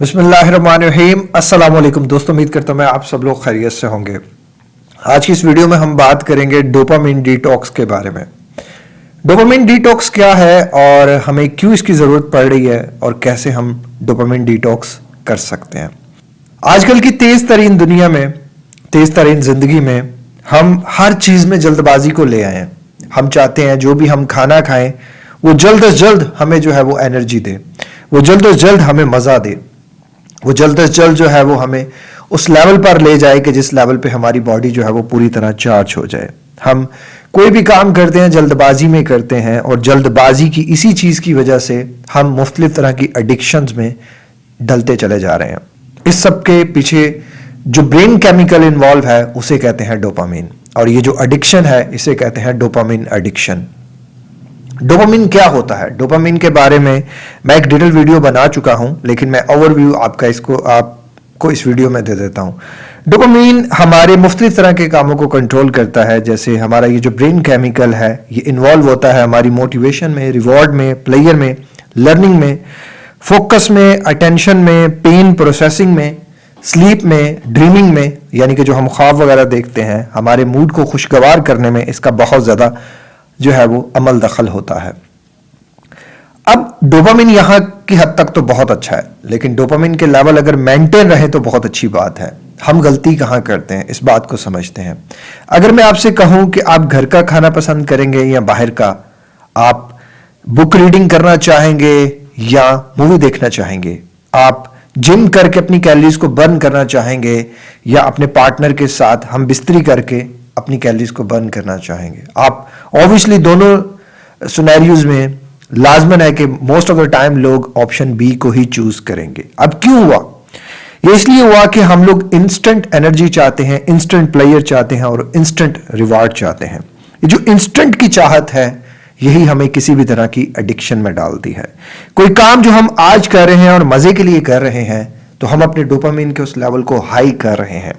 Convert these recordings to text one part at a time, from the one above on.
بسم اللہ الرحمن الرحیم۔ السلام علیکم۔ دوستوں امید کرتا ہوں میں آپ سب لوگ خیریت سے ہوں گے۔ آج کی اس ویڈیو میں ہم بات کریں گے ڈوپامین ڈی ٹاکس کے بارے میں۔ ڈوپامین ڈی ٹاکس کیا ہے اور ہمیں کیوں اس کی ضرورت پڑ رہی ہے اور کیسے ہم ڈوپامین ڈی ٹاکس کر سکتے ہیں۔ آج کل کی تیز ترین دنیا میں، تیز ترین زندگی میں ہم ہر چیز میں جلد بازی کو لے آئے ہیں۔ ہم چاہتے ہیں جو بھی ہم کھانا کھائیں، وہ جلد از جلد ہمیں جو ہے وہ انرجی دے۔ وہ جلد از جلد ہمیں مزہ دے۔ وہ جلد از جلد جو ہے وہ ہمیں اس لیول پر لے جائے کہ جس لیول پہ ہماری باڈی جو ہے وہ پوری طرح چارج ہو جائے۔ ہم کوئی بھی کام کرتے ہیں جلد بازی میں کرتے ہیں اور جلد بازی کی اسی چیز کی وجہ سے ہم مختلف طرح کی اڈکشنز میں ڈلتے چلے جا رہے ہیں۔ اس سب کے پیچھے جو برین کیمیکل انوالو ہے، اسے کہتے ہیں ڈوپامین اور یہ جو اڈکشن ہے، اسے کہتے ہیں ڈوپامین اڈکشن ڈوپامین کیا ہوتا ہے ڈوپامین کے بارے میں میں ایک ڈیٹیل ویڈیو بنا چکا ہوں لیکن میں اوور ویو آپ کا اس کو آپ کو اس ویڈیو میں دے دیتا ہوں ڈوپامین ہمارے مختلف طرح کے کاموں کو کنٹرول کرتا ہے جیسے ہمارا یہ جو برین کیمیکل ہے یہ انوالو ہوتا ہے ہماری موٹیویشن میں ریوارڈ میں پلیئر میں لرننگ میں فوکس میں اٹینشن میں پین پروسیسنگ میں سلیپ میں ڈریمنگ میں یعنی کہ جو ہم خواب وغیرہ دیکھتے ہیں، ہمارے موڈ کو خوشگوار کرنے میں اس کا بہت زیادہ جو ہے وہ عمل دخل ہوتا ہے۔ اب ڈوپامین یہاں کی حد تک تو بہت اچھا ہے، لیکن ڈوپامین کے لیول اگر مینٹین رہے تو بہت اچھی بات ہے۔ ہم غلطی کہاں کرتے ہیں؟ اس بات کو سمجھتے ہیں۔ اگر میں آپ سے کہوں کہ آپ گھر کا کھانا پسند کریں گے یا باہر کا، آپ بک ریڈنگ کرنا چاہیں گے یا مووی دیکھنا چاہیں گے، آپ جم کر کے اپنی کیلریز کو برن کرنا چاہیں گے یا اپنے پارٹنر کے ساتھ ہم بستری کر کے اپنی کیلریز کو برن کرنا چاہیں گے۔ آپ اوبیسلی دونوں سنیریوز میں لازمن ہے کہ موسٹ آف دا ٹائم لوگ آپشن بی کو ہی چوز کریں گے۔ اب کیوں ہوا؟ یہ اس لیے ہوا کہ ہم لوگ انسٹنٹ انرجی چاہتے ہیں انسٹنٹ پلیئر چاہتے ہیں اور انسٹنٹ ریوارڈ چاہتے ہیں۔ یہ جو انسٹنٹ کی چاہت ہے، یہی ہمیں کسی بھی طرح کی ایڈکشن میں ڈالتی ہے۔ کوئی کام جو ہم آج کر رہے ہیں اور مزے کے لیے کر رہے ہیں تو ہم اپنے ڈوپامین کے اس لیول کو ہائی کر رہے ہیں۔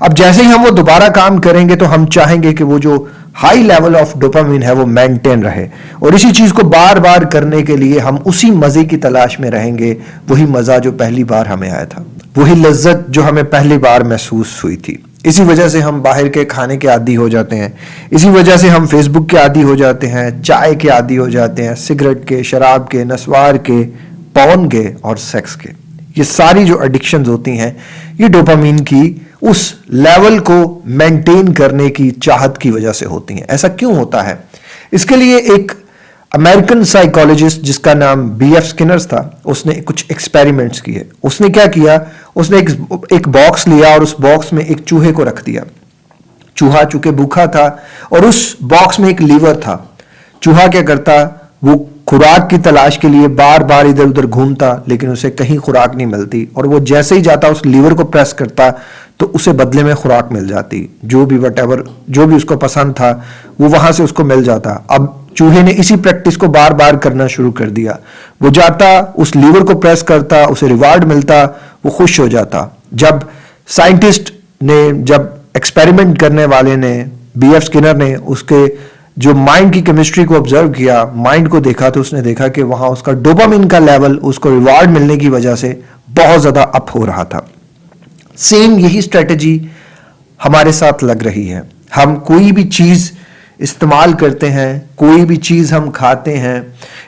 اب جیسے ہی ہم وہ دوبارہ کام کریں گے تو ہم چاہیں گے کہ وہ جو ہائی لیول آف ڈوپامین ہے وہ مینٹین رہے۔ اور اسی چیز کو بار بار کرنے کے لیے ہم اسی مزے کی تلاش میں رہیں گے۔ وہی مزہ جو پہلی بار ہمیں آیا تھا۔ وہی لذت جو ہمیں پہلی بار محسوس ہوئی تھی۔ اسی وجہ سے ہم باہر کے کھانے کے عادی ہو جاتے ہیں۔ اسی وجہ سے ہم فیس بک کے عادی ہو جاتے ہیں، چائے کے عادی ہو جاتے ہیں، سگریٹ کے، شراب کے، نسوار کے، پون کے اور سیکس کے۔ یہ ساری جو اڈکشنز ہوتی ہیں، یہ ڈوپامین کی اس لیول کو مینٹین کرنے کی چاہت کی وجہ سے ہوتی ہیں۔ ایسا کیوں ہوتا ہے؟ اس کے لیے ایک امریکن سائیکالوجسٹ جس کا نام بی ایف سکنرز تھا، اس نے کچھ ایکسپیریمنٹس کیے۔ اس نے کیا کیا؟ اس نے ایک باکس لیا اور اس باکس میں ایک چوہے کو رکھ دیا۔ چوہا چونکہ بھوکھا تھا اور اس باکس میں ایک لیور تھا۔ چوہا کیا کرتا؟ وہ خوراک کی تلاش کے لیے بار بار ادھر ادھر گھومتا، لیکن اسے کہیں خوراک نہیں ملتی۔ اور وہ جیسے ہی جاتا، اس لیور کو پریس کرتا تو اسے بدلے میں خوراک مل جاتی۔ جو بھی وٹ ایور جو بھی اس کو پسند تھا، وہ وہاں سے اس کو مل جاتا۔ اب چوہے نے اسی پریکٹس کو بار بار کرنا شروع کر دیا۔ وہ جاتا، اس لیور کو پریس کرتا، اسے ریوارڈ ملتا، وہ خوش ہو جاتا۔ جب سائنٹسٹ نے، جب ایکسپیریمنٹ کرنے والے نے بی ایف سکنر نے، اس کے جو مائنڈ کی کیمسٹری کو آبزرو کیا مائنڈ کو دیکھا تو اس نے دیکھا کہ وہاں اس کا ڈوپامین کا لیول اس کو ریوارڈ ملنے کی وجہ سے بہت زیادہ اپ ہو رہا تھا۔ سیم یہی اسٹریٹجی ہمارے ساتھ لگ رہی ہے۔ ہم کوئی بھی چیز استعمال کرتے ہیں، کوئی بھی چیز ہم کھاتے ہیں،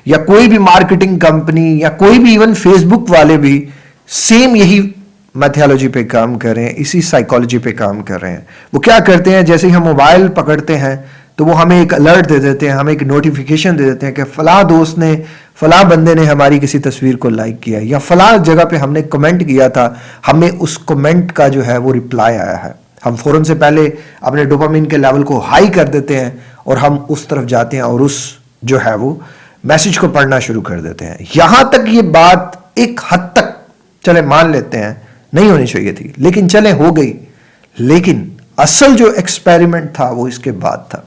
یا کوئی بھی مارکیٹنگ کمپنی یا کوئی بھی ایون فیس بک والے بھی سیم یہی میتھیالوجی پہ کام کر رہے ہیں، اسی سائیکالوجی پہ کام کر رہے ہیں۔ وہ کیا کرتے ہیں؟ جیسے ہی ہم موبائل پکڑتے ہیں تو وہ ہمیں ایک الرٹ دے دیتے ہیں، ہمیں ایک نوٹیفیکیشن دے دیتے ہیں کہ فلاں دوست نے، فلاں بندے نے ہماری کسی تصویر کو لائک کیا یا فلاں جگہ پہ ہم نے کمنٹ کیا تھا، ہمیں اس کمنٹ کا جو ہے وہ ریپلائی آیا ہے۔ ہم فوراً سے پہلے اپنے ڈوپامین کے لیول کو ہائی کر دیتے ہیں اور ہم اس طرف جاتے ہیں اور اس جو ہے وہ میسج کو پڑھنا شروع کر دیتے ہیں۔ یہاں تک یہ بات ایک حد تک چلے مان لیتے ہیں، نہیں ہونی چاہیے تھی، لیکن چلے ہو گئی۔ لیکن اصل جو ایکسپیریمنٹ تھا وہ اس کے بعد تھا۔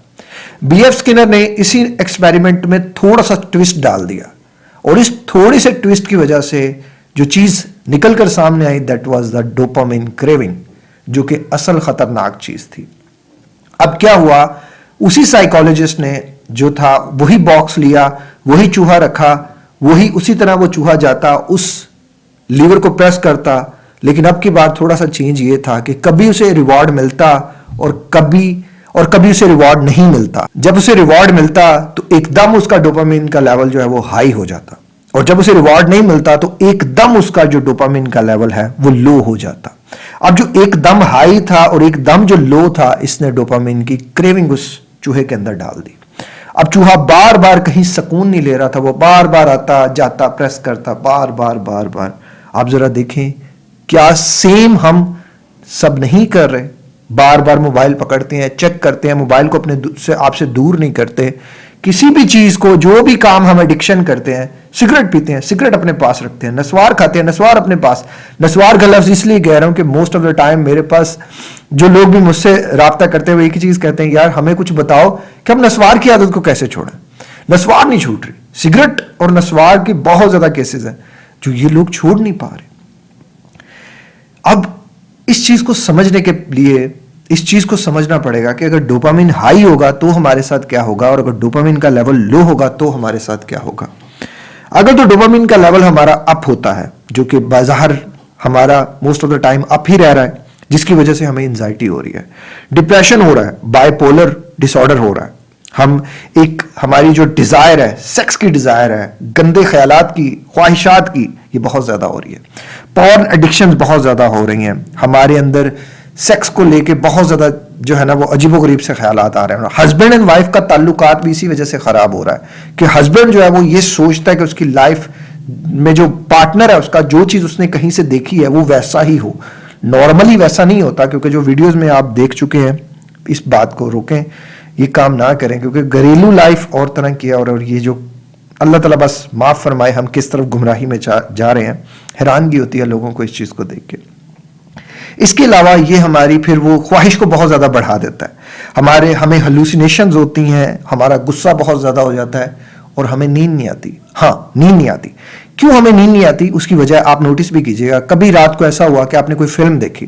بی ایف سکنر نے اسی ایکسپیریمنٹ میں تھوڑا سا ٹوسٹ ڈال دیا۔ اور اس تھوڑی سے ٹوسٹ کی وجہ سے جو چیز نکل کر سامنے آئی that was the dopamine craving جو کہ اصل خطرناک چیز تھی۔ اب کیا ہوا؟ اسی سائیکالوجسٹ نے جو تھا، وہی باکس لیا، وہی چوہا رکھا، وہی اسی طرح وہ چوہا جاتا، اس لیور کو پریس کرتا۔ لیکن اب کی بات تھوڑا سا چینج یہ تھا کہ کبھی اسے ریوارڈ ملتا اور کبھی اور کبھی اسے ریوارڈ نہیں ملتا۔ جب اسے ریوارڈ ملتا تو ایک دم اس کا ڈوپامین کا لیول جو ہے وہ ہائی ہو جاتا۔ اور جب اسے ریوارڈ نہیں ملتا تو ایک دم اس کا جو ڈوپامین کا لیول ہے وہ لو ہو جاتا۔ اب جو ایک دم ہائی تھا اور ایک دم جو لو تھا، اس نے ڈوپامین کی کریونگ اس چوہے کے اندر ڈال دی۔ اب چوہا بار بار کہیں سکون نہیں لے رہا تھا، وہ بار بار آتا، جاتا پریس کرتا، بار بار بار بار۔ آپ ذرا دیکھیں، کیا سیم ہم سب نہیں کر رہے؟ بار بار موبائل پکڑتے ہیں چیک کرتے ہیں، موبائل کو اپنے سے آپ سے دور نہیں کرتے۔ کسی بھی چیز کو، جو بھی کام ہم ایڈکشن کرتے ہیں سگریٹ پیتے ہیں سگریٹ اپنے پاس رکھتے ہیں، نسوار کھاتے ہیں، نسوار اپنے پاس۔ نسوار کا لفظ اس لیے کہہ رہا ہوں کہ موسٹ آف دا ٹائم میرے پاس جو لوگ بھی مجھ سے رابطہ کرتے ہوئے ایک ہی چیز کہتے ہیں، یار ہمیں کچھ بتاؤ کہ ہم نسوار کی عادت کو کیسے چھوڑیں؟ نسوار نہیں چھوٹ رہی۔ سگریٹ اور نسوار کی بہت زیادہ کیسز ہیں جو یہ لوگ چھوڑ نہیں پا رہے۔ اب اس چیز کو سمجھنے کے لیے اس چیز کو سمجھنا پڑے گا کہ اگر ڈوپامین ہائی ہوگا تو ہمارے ساتھ کیا ہوگا اور اگر ڈوپامین کا لیول لو ہوگا تو ہمارے ساتھ کیا ہوگا۔ اگر تو ڈوپامین کا لیول ہمارا اپ ہوتا ہے، جو کہ بظاہر ہمارا most of the time up ہی رہ رہا ہے، جس کی وجہ سے ہمیں انزائٹی ہو رہی ہے۔ ڈپریشن ہو رہا ہے بائی پولر ڈس آرڈر ہو رہا ہے۔ ہم ایک ہماری جو ڈیزائر ہے سیکس کی ڈیزائر ہے، گندے خیالات کی، خواہشات کی، یہ بہت زیادہ ہو رہی ہے۔ پورن ایڈکشن بہت زیادہ ہو رہی ہیں۔ ہمارے اندر سیکس کو لے کے بہت زیادہ جو ہے نا وہ عجیب و غریب سے خیالات آ رہے ہیں۔ ہسبینڈ اینڈ وائف کا تعلقات بھی اسی وجہ سے خراب ہو رہا ہے کہ ہسبینڈ جو ہے وہ یہ سوچتا ہے کہ اس کی لائف میں جو پارٹنر ہے، اس کا جو چیز اس نے کہیں سے دیکھی ہے، وہ ویسا ہی ہو۔ نارملی ویسا نہیں ہوتا کیونکہ جو ویڈیوز میں آپ دیکھ چکے ہیں، اس بات کو روکیں، یہ کام نہ کریں۔ کیونکہ گھریلو لائف اور طرح کی ہے اور یہ جو اللہ تعالیٰ بس معاف فرمائے، ہم کس طرف گمراہی میں جا رہے ہیں۔ حیرانگی ہوتی ہے لوگوں کو اس چیز کو دیکھ کے۔ اس کے علاوہ یہ ہماری پھر وہ خواہش کو بہت زیادہ بڑھا دیتا ہے۔ ہمارے، ہمیں ہلوسینیشنز ہوتی ہیں، ہمارا غصہ بہت زیادہ ہو جاتا ہے اور ہمیں نیند نہیں آتی۔ ہاں نیند نہیں آتی۔ کیوں ہمیں نیند نہیں آتی؟ اس کی وجہ آپ نوٹس بھی کیجیے گا۔ کبھی رات کو ایسا ہوا کہ آپ نے کوئی فلم دیکھی،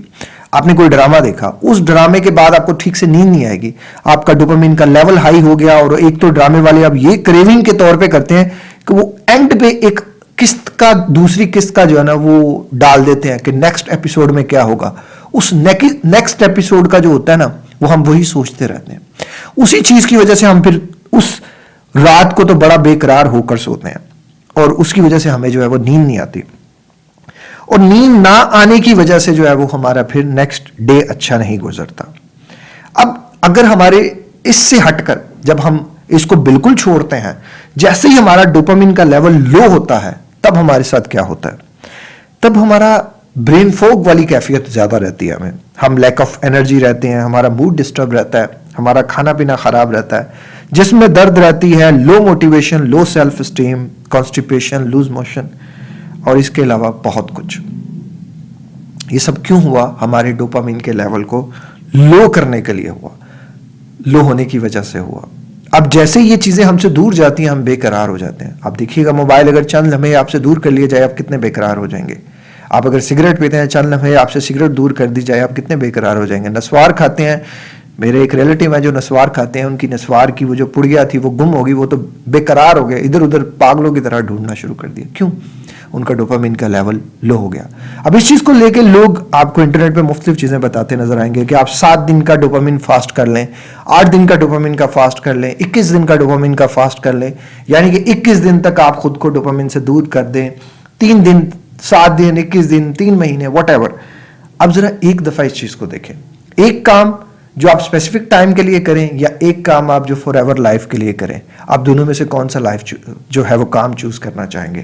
آپ نے کوئی ڈرامہ دیکھا، اس ڈرامے کے بعد آپ کو ٹھیک سے نیند نہیں آئے گی۔ آپ کا ڈوپامین کا لیول ہائی ہو گیا اور ایک تو ڈرامے والے اب یہ کریونگ کے طور پہ کرتے ہیں کہ وہ اینڈ پہ ایک قسط کا دوسری قسط کا جو ہے نا وہ ڈال دیتے ہیں کہ نیکسٹ ایپیسوڈ میں کیا ہوگا؟ اس نیکسٹ ایپیسوڈ کا جو ہوتا ہے نا، وہ ہم وہی سوچتے رہتے ہیں۔ اسی چیز کی وجہ سے ہم پھر اس رات کو تو بڑا بے قرار ہو کر سوتے ہیں۔ اور اس کی وجہ سے ہمیں جو ہے وہ نیند نہیں آتی۔ اور نیند نہ آنے کی وجہ سے جو ہے وہ ہمارا پھر نیکسٹ ڈے اچھا نہیں گزرتا۔ اب اگر ہمارے اس سے ہٹ کر جب ہم اس کو بالکل چھوڑتے ہیں، جیسے ہی ہمارا ڈوپامین کا لیول لو ہوتا ہے تب ہمارے ساتھ کیا ہوتا ہے؟ تب ہمارا برین فوک والی کیفیت زیادہ رہتی ہے ہمیں۔ ہم لیک آف انرجی رہتے ہیں، ہمارا موڈ ڈسٹرب رہتا ہے، ہمارا کھانا پینا خراب رہتا ہے۔ جسم میں درد رہتی ہے low motivation low self esteem constipation loose motion اور اس کے علاوہ بہت کچھ۔ یہ سب کیوں ہوا؟ ہمارے ڈوپامین کے لیول کو لو کرنے کے لیے ہوا۔ لو ہونے کی وجہ سے ہوا۔ اب جیسے یہ چیزیں ہم سے دور جاتی ہیں، ہم بے قرار ہو جاتے ہیں۔ آپ دیکھیے گا موبائل، اگر چند لمحے آپ سے دور کر لیے جائے، آپ کتنے بے قرار ہو جائیں گے۔ آپ اگر سگریٹ پیتے ہیں، چند لمحے آپ سے سگریٹ دور کر دی جائے، آپ کتنے بے قرار ہو جائیں گے۔ نسوار کھاتے ہیں۔ میرے ایک ریلیٹیو ہیں جو نسوار کھاتے ہیں، ان کی نسوار کی وہ جو پڑیا تھی، وہ گم ہوگی وہ تو بے قرار ہو گیا ادھر ادھر پاگلوں کی طرح ڈھونڈنا شروع کر دیا۔ کیوں؟ ان کا ڈوپامین کا لیول لو ہو گیا۔ اب اس چیز کو لے کے لوگ آپ کو انٹرنیٹ پہ مختلف چیزیں بتاتے نظر آئیں گے کہ آپ سات دن کا ڈوپامین فاسٹ کر لیں، آٹھ دن کا ڈوپامین کا فاسٹ کر لیں، اکیس دن کا ڈوپامین کا فاسٹ کر لیں۔ یعنی کہ اکیس دن تک آپ خود کو ڈوپامین سے دور کر دیں۔ تین دن، سات دن، اکیس دن، تین مہینے واٹ ایور اب ذرا ایک دفعہ اس چیز کو دیکھیں۔ ایک کام جو آپ اسپیسیفک ٹائم کے لیے کریں یا ایک کام آپ جو فار ایور لائف کے لیے کریں۔ آپ دونوں میں سے کون سا لائف جو ہے وہ کام چوز کرنا چاہیں گے؟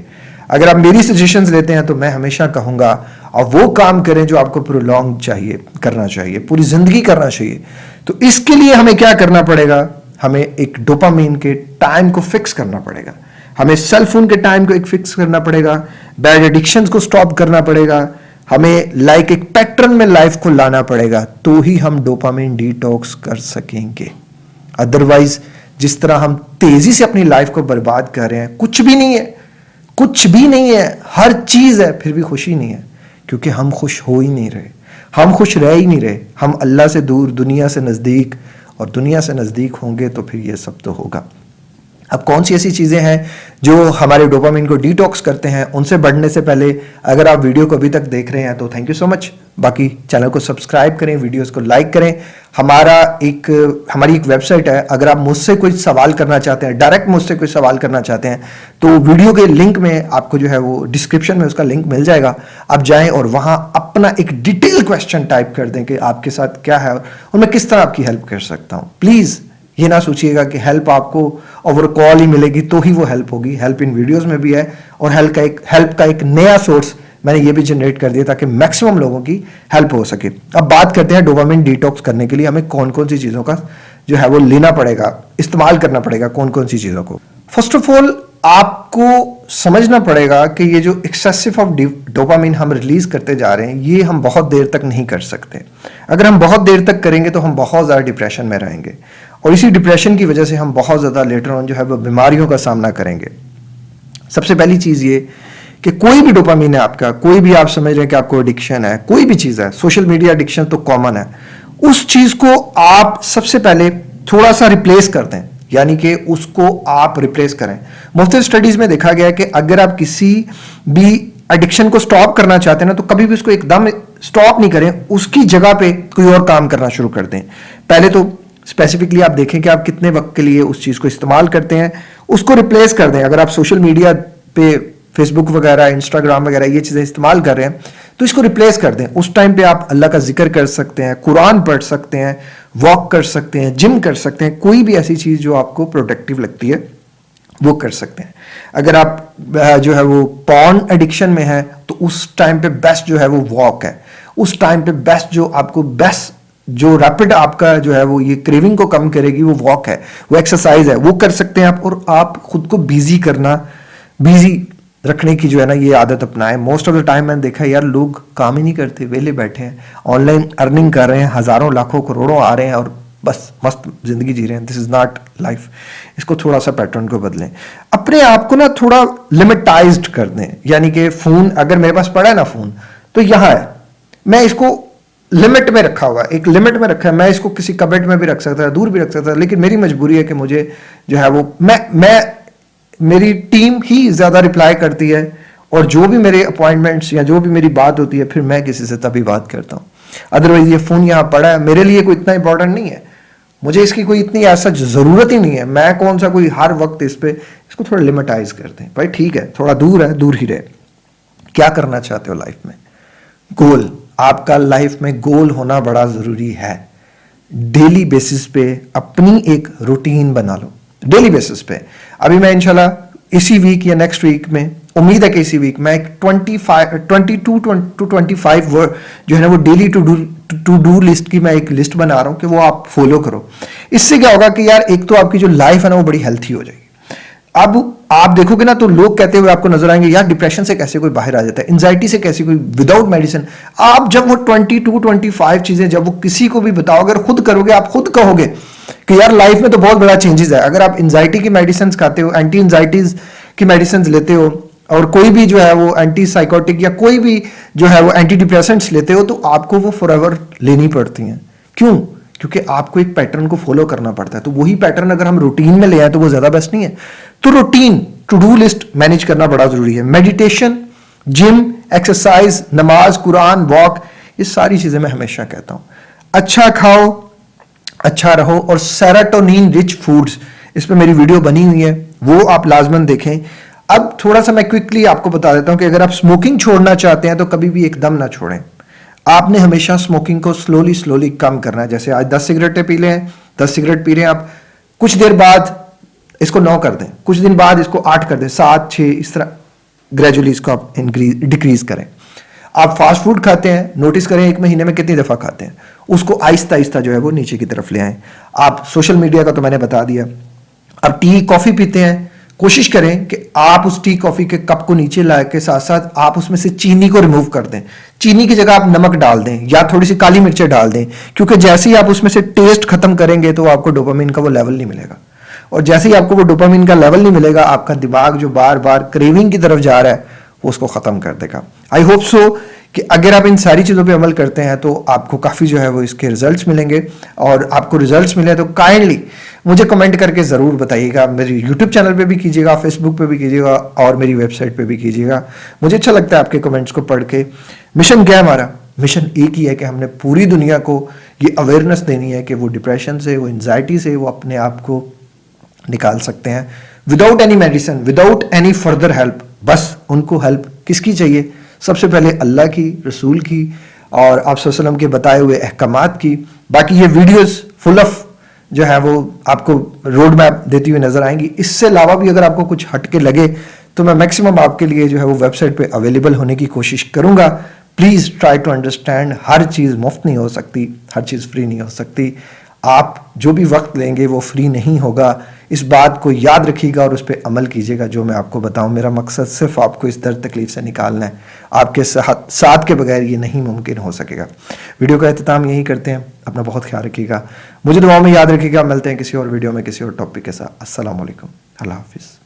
اگر آپ میری سجیشنز لیتے ہیں تو میں ہمیشہ کہوں گا، اور وہ کام کریں جو آپ کو پرولونگ چاہیے، کرنا چاہیے، پوری زندگی کرنا چاہیے۔ تو اس کے لیے ہمیں کیا کرنا پڑے گا؟ ہمیں ایک ڈوپامین کے ٹائم کو فکس کرنا پڑے گا۔ ہمیں سیل فون کے ٹائم کو ایک فکس کرنا پڑے گا۔ بیڈ ایڈکشن کو سٹاپ کرنا پڑے گا۔ ہمیں لائک ایک پیٹرن میں لائف کو لانا پڑے گا۔ تو ہی ہم ڈوپامین ڈی ٹاکس کر سکیں گے۔ ادروائز جس طرح ہم تیزی سے اپنی لائف کو برباد کر رہے ہیں، کچھ بھی نہیں ہے۔ کچھ بھی نہیں ہے، ہر چیز ہے، پھر بھی خوشی نہیں ہے۔ کیونکہ ہم خوش ہو ہی نہیں رہے۔ ہم خوش رہ ہی نہیں رہے۔ ہم اللہ سے دور، دنیا سے نزدیک اور دنیا سے نزدیک ہوں گے تو پھر یہ سب تو ہوگا۔ اب کون سی ایسی چیزیں ہیں جو ہمارے ڈوپامین کو ڈیٹاکس کرتے ہیں؟ ان سے بڑھنے سے پہلے اگر آپ ویڈیو کو ابھی تک دیکھ رہے ہیں تو تھینک یو سو مچ باقی چینل کو سبسکرائب کریں ویڈیوز کو لائک کریں۔ ہمارا ایک، ہماری ایک ویب سائٹ ہے۔ اگر آپ مجھ سے کوئی سوال کرنا چاہتے ہیں ڈائریکٹ مجھ سے کوئی سوال کرنا چاہتے ہیں، تو ویڈیو کے لنک میں آپ کو جو ہے وہ ڈسکرپشن میں اس کا لنک مل جائے گا۔ آپ جائیں اور وہاں اپنا ایک ڈیٹیل کوشچن ٹائپ کر دیں کہ آپ کے ساتھ کیا ہے اور میں کس طرح آپ کی ہیلپ کر سکتا ہوں۔ پلیز یہ نہ سوچیے گا کہ ہیلپ آپ کو اوور کال ہی ملے گی تو ہی وہ ہیلپ ہوگی۔ ہیلپ ان ویڈیوز میں بھی ہے اور ہیلپ کا ایک ہیلپ کا ایک نیا سورس میں نے یہ بھی جنریٹ کر دیا تاکہ میکسیمم لوگوں کی ہیلپ ہو سکے۔ اب بات کرتے ہیں ڈوپامن ڈیٹاکس کرنے کے لیے۔ ہمیں کون کون سی چیزوں کا جو ہے وہ لینا پڑے گا، استعمال کرنا پڑے گا کون کون سی چیزوں کو۔ فرسٹ آف آل آپ کو سمجھنا پڑے گا کہ یہ جو ایکسیسو آف ڈوپامین ہم ریلیز کرتے جا رہے ہیں، یہ ہم بہت دیر تک نہیں کر سکتے۔ اگر ہم بہت دیر تک کریں گے تو ہم بہت زیادہ ڈپریشن میں رہیں گے۔ اور اسی ڈپریشن کی وجہ سے ہم بہت زیادہ لیٹر آن جو ہے وہ بیماریوں کا سامنا کریں گے۔ سب سے پہلی چیز یہ کہ کوئی بھی ڈوپامین ہے آپ کا، کوئی بھی آپ سمجھ رہے ہیں کہ آپ کو اڈکشن ہے، کوئی بھی چیز ہے سوشل میڈیا اڈکشن تو کامن ہے۔ اس چیز کو آپ سب سے پہلے تھوڑا سا ریپلیس کر دیں یعنی کہ اس کو آپ ریپلیس کریں۔ مختلف اسٹڈیز میں دیکھا گیا کہ اگر آپ کسی بھی اڈکشن کو سٹاپ کرنا چاہتے ہیں نا، تو کبھی بھی اس کو ایک دم سٹاپ نہیں کریں، اس کی جگہ پہ کوئی اور کام کرنا شروع کر دیں۔ پہلے تو اسپیسیفکلی آپ دیکھیں کہ آپ کتنے وقت کے لیے اس چیز کو استعمال کرتے ہیں، اس کو ریپلیس کر دیں۔ اگر آپ سوشل میڈیا پہ فیس بک وغیرہ انسٹاگرام وغیرہ یہ چیزیں استعمال کر رہے ہیں، تو اس کو ریپلیس کر دیں۔ اس ٹائم پہ آپ اللہ کا ذکر کر سکتے ہیں، قرآن پڑھ سکتے ہیں واک کر سکتے ہیں جم کر سکتے ہیں۔ کوئی بھی ایسی چیز جو آپ کو پروڈکٹیو لگتی ہے، وہ کر سکتے ہیں۔ اگر آپ جو ہے وہ پون ایڈکشن میں ہے تو اس ٹائم پہ بیسٹ جو ہے وہ واک ہے۔ اس ٹائم پہ بیسٹ جو آپ کو بیسٹ جو ریپڈ آپ کا جو ہے وہ یہ کریونگ کو کم کرے گی، وہ واک ہے، وہ ایکسرسائز ہے، وہ کر سکتے ہیں آپ اور آپ خود کو بیزی کرنا بیزی رکھنے کی جو ہے نا یہ عادت اپنا ہے موسٹ آف دا ٹائم میں نے دیکھا یار، لوگ کام ہی نہیں کرتے، ویلے بیٹھے ہیں آن لائن ارننگ کر رہے ہیں، ہزاروں، لاکھوں، کروڑوں آ رہے ہیں اور بس مست زندگی جی رہے ہیں۔ دس از ناٹ لائف اس کو تھوڑا سا پیٹرن کو بدلیں۔ اپنے آپ کو نا تھوڑا لمٹائزڈ کر دیں۔ یعنی کہ فون اگر میرے پاس پڑا ہے نا فون تو یہاں ہے۔ میں اس کو لمٹ میں رکھا ہوا ایک لمٹ میں رکھا ہے۔ میں اس کو کسی کبٹ میں بھی رکھ سکتا دور بھی رکھ سکتا لیکن میری مجبوری ہے کہ مجھے جو ہے وہ، میں میں، میری ٹیم ہی زیادہ رپلائی کرتی ہے اور جو بھی میرے اپوائنٹمنٹس یا جو بھی میری بات ہوتی ہے، پھر میں کسی سے تبھی بات کرتا ہوں۔ ادروائز یہ فون یہاں پڑا ہے، میرے لیے کوئی اتنا امپورٹنٹ نہیں ہے۔ مجھے اس کی کوئی اتنی ایسا ضرورت ہی نہیں ہے۔ میں کون سا کوئی ہر وقت اس پہ اس کو تھوڑا لمٹائز کر دیں۔ بھائی ٹھیک ہے، تھوڑا دور ہے، دور ہی رہے۔ کیا کرنا چاہتے ہو لائف میں؟ گول آپ کا لائف میں گول ہونا بڑا ضروری ہے۔ ڈیلی بیسس پہ اپنی ایک روٹین بنا لو۔ ڈیلی بیسس پہ۔ ابھی میں انشاءاللہ اسی ویک یا نیکسٹ ویک میں، امید ہے کہ اسی ویک میں ایک twenty five twenty two to twenty five جو ہے نا وہ daily to do to do list کی میں ایک لسٹ بنا رہا ہوں کہ وہ آپ فالو کرو۔ اس سے کیا ہوگا کہ یار ایک تو آپ کی جو لائف ہے نا وہ بڑی ہیلتھی ہو جائے گی۔ اب آپ دیکھو گے نا تو لوگ کہتے ہوئے آپ کو نظر آئیں گے، یار ڈپریشن سے کیسے کوئی باہر آ جاتا ہے؟ انزائٹی سے کیسے کوئی وداؤٹ میڈیسن آپ جب وہ ٹوینٹی ٹو ٹوینٹی فائیو چیزیں جب وہ کسی کو بھی بتاؤ، اگر خود کرو گے، آپ خود کہو گے کہ یار لائف میں تو بہت بڑا چینجز ہے۔ اگر آپ انزائٹی کی میڈیسنس کھاتے ہو اینٹی انزائٹیز کی میڈیسنس لیتے ہو، اور کوئی بھی جو ہے وہ اینٹی سائیکوٹک یا کوئی بھی جو ہے وہ اینٹی ڈپریسنٹس لیتے ہو، تو آپ کو وہ فار ایور لینی پڑتی ہیں۔ کیوں؟ کیونکہ آپ کو ایک پیٹرن کو فالو کرنا پڑتا ہے۔ تو وہی پیٹرن اگر ہم روٹین میں لے آئیں تو وہ زیادہ بیسٹ نہیں ہے۔ تو routine to do list manage کرنا بڑا ضروری ہے۔ میڈیٹیشن جم ایکسرسائز نماز قرآن واک یہ ساری چیزیں میں ہمیشہ کہتا ہوں۔ اچھا کھاؤ اچھا رہو اور سیراٹونین رچ فوڈز اس پہ میری ویڈیو بنی ہوئی ہے۔ وہ آپ لازمن دیکھیں۔ اب تھوڑا سا میں کوئکلی آپ کو بتا دیتا ہوں کہ اگر آپ سموکنگ چھوڑنا چاہتے ہیں تو کبھی بھی ایک دم نہ چھوڑیں۔ آپ نے ہمیشہ سموکنگ کو سلولی سلولی کم کرنا ہے۔ جیسے آج دس سگریٹیں پی لیں، دس سگریٹ پی رہے ہیں آپ، کچھ دیر بعد اس کو نو کر دیں، کچھ دن بعد اس کو آٹھ کر دیں، سات، چھ، اس طرح گریجولی اس کو آپ ڈکریز کریں۔ آپ فاسٹ فوڈ کھاتے ہیں نوٹس کریں ایک مہینے میں کتنی دفعہ کھاتے ہیں۔ اس کو آہستہ آہستہ جو ہے وہ نیچے کی طرف لے آئیں۔ آپ سوشل میڈیا کا تو میں نے بتا دیا۔ اب ٹی کافی پیتے ہیں کوشش کریں کہ آپ اس ٹی کافی کے کپ کو نیچے لائے کے ساتھ ساتھ آپ اس میں سے چینی کو ریموو کر دیں۔ چینی کی جگہ آپ نمک ڈال دیں یا تھوڑی سی کالی مرچیں ڈال دیں۔ کیونکہ جیسے ہی آپ اس میں سے ٹیسٹ ختم کریں گے تو آپ کو ڈوپامین کا وہ لیول نہیں ملے گا۔ اور جیسے ہی آپ کو وہ ڈوپامین کا لیول نہیں ملے گا، آپ کا دماغ جو بار بار کریونگ کی طرف جا رہا ہے، وہ اس کو ختم کر دے گا۔ آئی ہوپ سو کہ اگر آپ ان ساری چیزوں پہ عمل کرتے ہیں تو آپ کو کافی جو ہے وہ اس کے ریزلٹس ملیں گے۔ اور آپ کو ریزلٹس ملے تو کائنڈلی مجھے کمنٹ کر کے ضرور بتائیے گا۔ میری یوٹیوب چینل پہ بھی کیجیے گا فیس بک پہ بھی کیجیے گا اور میری ویب سائٹ پہ بھی کیجیے گا۔ مجھے اچھا لگتا ہے آپ کے کمنٹس کو پڑھ کے۔ مشن کیا ہے ہمارا؟ مشن ایک ہی ہے کہ ہم نے پوری دنیا کو یہ اویئرنیس دینی ہے کہ وہ ڈپریشن سے، وہ انزائٹی سے، وہ اپنے آپ کو نکال سکتے ہیں۔ Without any medicine without any further help بس ان کو ہیلپ کس کی چاہیے؟ سب سے پہلے اللہ کی، رسول کی اور آپ وسلم کے بتائے ہوئے احکامات کی۔ باقی یہ ویڈیوز فل آف جو ہے وہ آپ کو روڈ میپ دیتی ہوئی نظر آئیں گی۔ اس سے علاوہ بھی اگر آپ کو کچھ ہٹ کے لگے تو میں میکسیمم آپ کے لیے جو ہے وہ ویب سائٹ پہ اویلیبل ہونے کی کوشش کروں گا۔ پلیز ٹرائی ٹو انڈرسٹینڈ ہر چیز مفت نہیں ہو سکتی، ہر چیز فری نہیں ہو سکتی۔ آپ جو بھی وقت لیں گے وہ فری نہیں ہوگا۔ اس بات کو یاد رکھیے گا اور اس پہ عمل کیجیے گا جو میں آپ کو بتاؤں۔ میرا مقصد صرف آپ کو اس درد تکلیف سے نکالنا ہے۔ آپ کے ساتھ کے بغیر یہ نہیں ممکن ہو سکے گا۔ ویڈیو کا اہتمام یہی کرتے ہیں۔ اپنا بہت خیال رکھیے گا۔ مجھے دعاؤں میں یاد رکھیے گا۔ ملتے ہیں کسی اور ویڈیو میں کسی اور ٹاپک کے ساتھ۔ السلام علیکم۔ اللہ حافظ۔